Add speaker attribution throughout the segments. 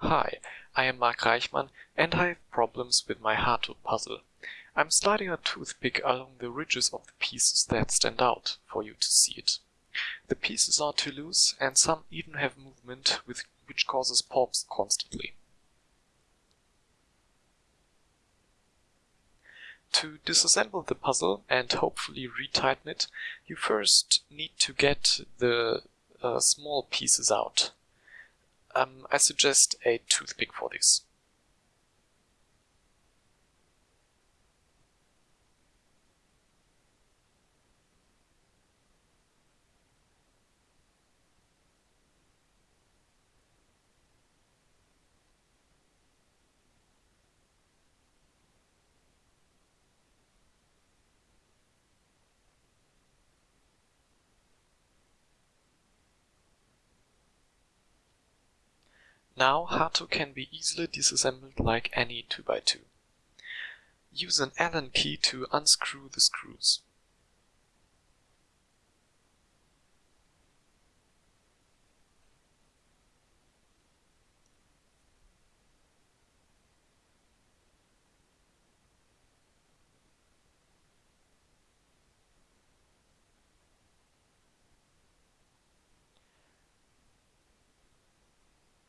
Speaker 1: Hi, I am Mark Reichmann and I have problems with my Hato puzzle. I'm sliding a toothpick along the ridges of the pieces that stand out for you to see it. The pieces are too loose and some even have movement which causes pops constantly. To disassemble the puzzle and hopefully retighten it, you first need to get the uh, small pieces out. Um, I suggest a toothpick for this. Now Hato can be easily disassembled like any 2x2. Use an Allen key to unscrew the screws.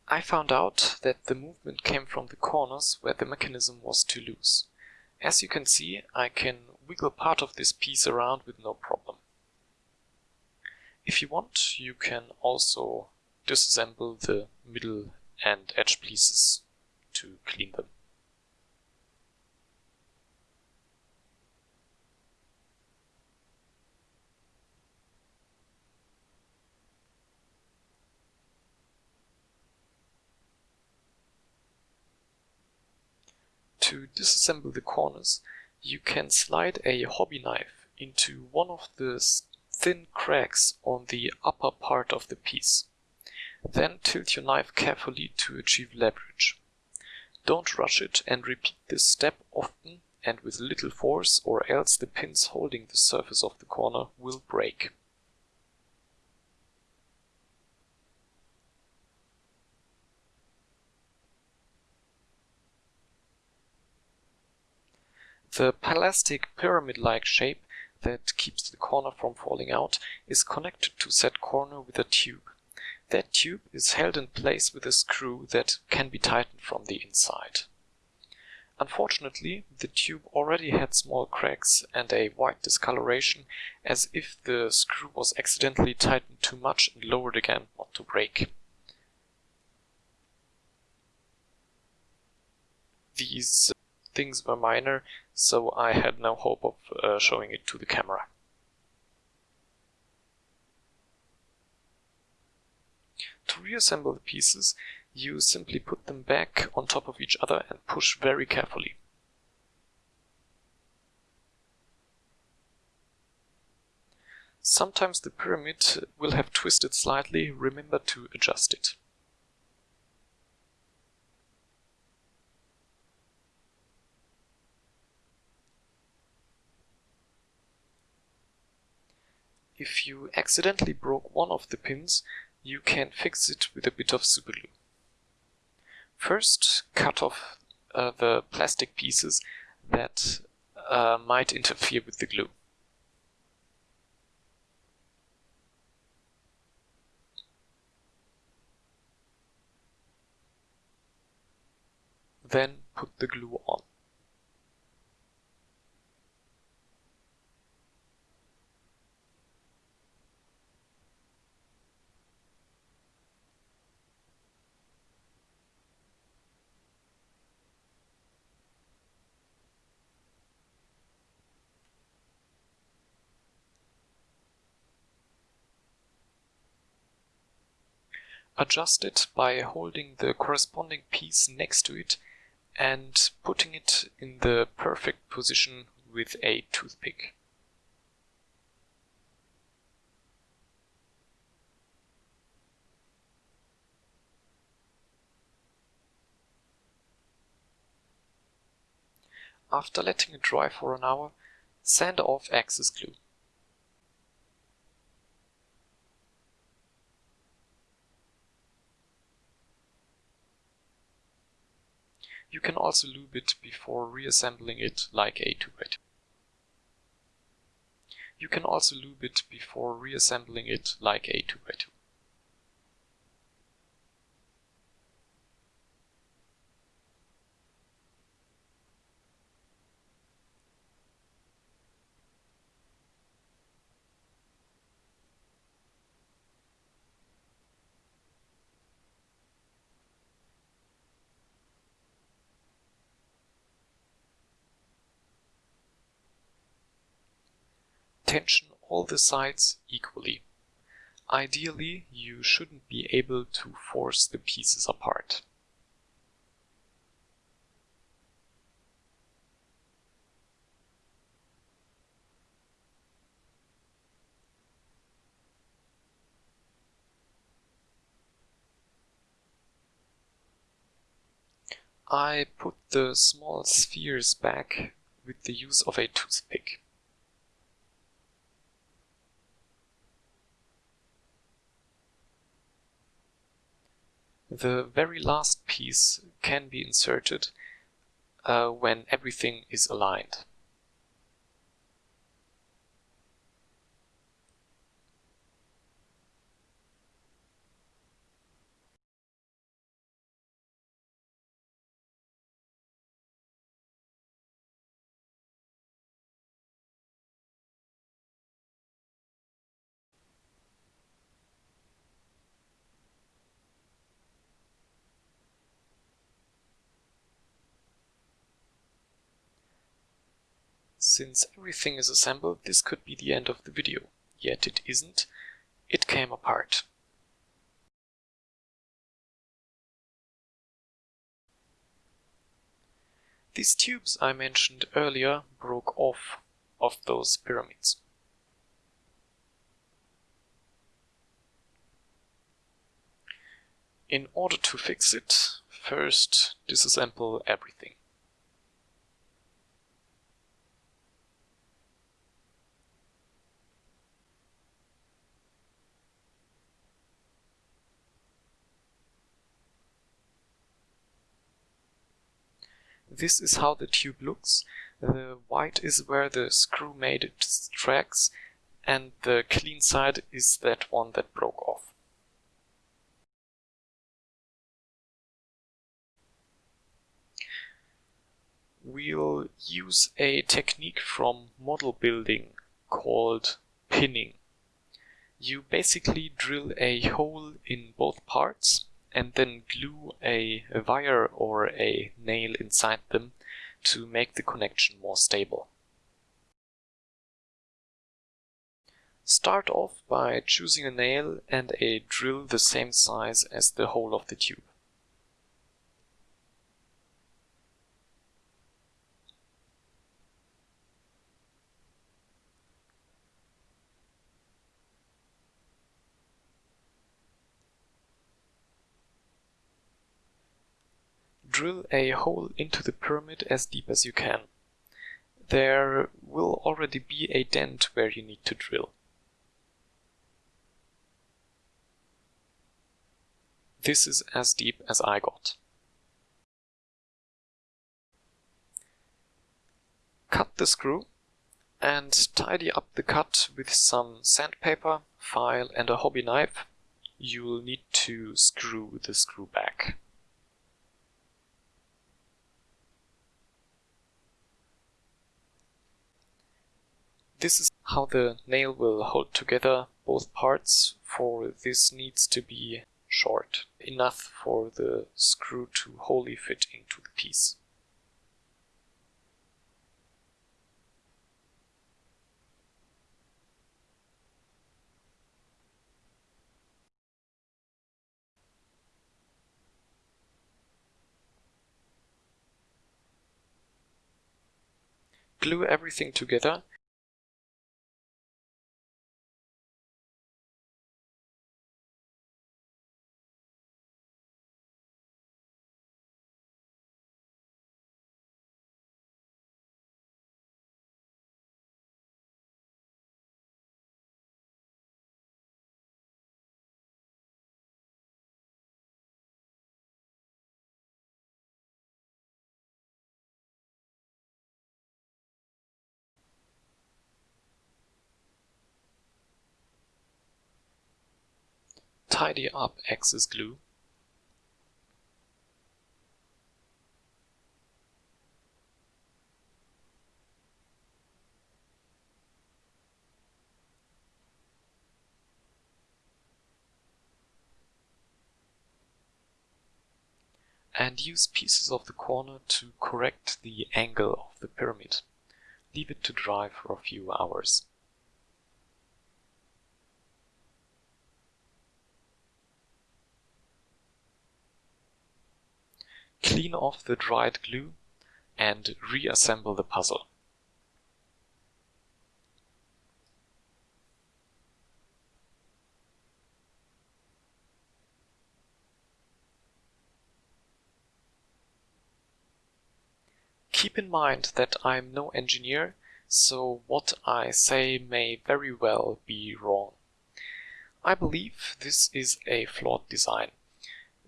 Speaker 1: I found out that the movement came from the corners where the mechanism was too loose. As you can see, I can wiggle part of this piece around with no problem. If you want, you can also disassemble the middle and edge pieces to clean them. To disassemble the corners, you can slide a hobby knife into one of the thin cracks on the upper part of the piece. Then tilt your knife carefully to achieve leverage. Don't rush it and repeat this step often and with little force or else the pins holding the surface of the corner will break. The plastic pyramid-like shape that keeps the corner from falling out is connected to said corner with a tube. That tube is held in place with a screw that can be tightened from the inside. Unfortunately, the tube already had small cracks and a white discoloration as if the screw was accidentally tightened too much and lowered again not to break. These things were minor, so I had no hope of uh, showing it to the camera. To reassemble the pieces, you simply put them back on top of each other and push very carefully. Sometimes the pyramid will have twisted slightly, remember to adjust it. If you accidentally broke one of the pins, you can fix it with a bit of superglue. First, cut off uh, the plastic pieces that uh, might interfere with the glue. Then put the glue on. Adjust it by holding the corresponding piece next to it and putting it in the perfect position with a toothpick. After letting it dry for an hour, sand off excess glue. You can also lube it before reassembling it like a 2x2. You can also lube it before reassembling it like a 2x2. Tension all the sides equally. Ideally, you shouldn't be able to force the pieces apart. I put the small spheres back with the use of a toothpick. The very last piece can be inserted uh, when everything is aligned. Since everything is assembled, this could be the end of the video. Yet it isn't. It came apart. These tubes I mentioned earlier broke off of those pyramids. In order to fix it, first disassemble everything. This is how the tube looks. The white is where the screw made its tracks and the clean side is that one that broke off. We'll use a technique from model building called pinning. You basically drill a hole in both parts and then glue a, wire or a nail inside them to make the connection more stable. Start off by choosing a nail and a drill the same size as the hole of the tube. Drill a hole into the pyramid as deep as you can. There will already be a dent where you need to drill. This is as deep as I got. Cut the screw and tidy up the cut with some sandpaper, file and a hobby knife. You'll need to screw the screw back. This is how the nail will hold together both parts, for this needs to be short, enough for the screw to wholly fit into the piece. Glue everything together tidy up excess glue and use pieces of the corner to correct the angle of the pyramid. Leave it to dry for a few hours. Clean off the dried glue and reassemble the puzzle. Keep in mind that I'm no engineer, so what I say may very well be wrong. I believe this is a flawed design.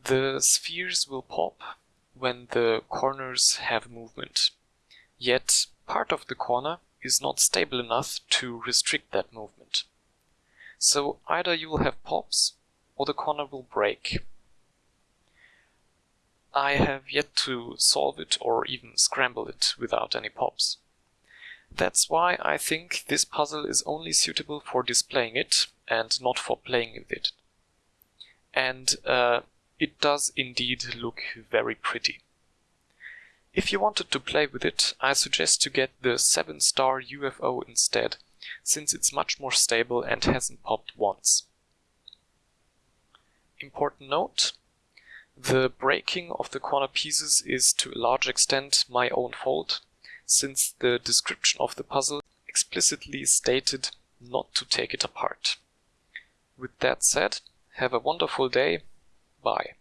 Speaker 1: The spheres will pop when the corners have movement. Yet part of the corner is not stable enough to restrict that movement. So either you will have pops or the corner will break. I have yet to solve it or even scramble it without any pops. That's why I think this puzzle is only suitable for displaying it and not for playing with it. And uh, it does indeed look very pretty. If you wanted to play with it, I suggest to get the 7-star UFO instead, since it's much more stable and hasn't popped once. Important note, the breaking of the corner pieces is to a large extent my own fault, since the description of the puzzle explicitly stated not to take it apart. With that said, have a wonderful day. Bye.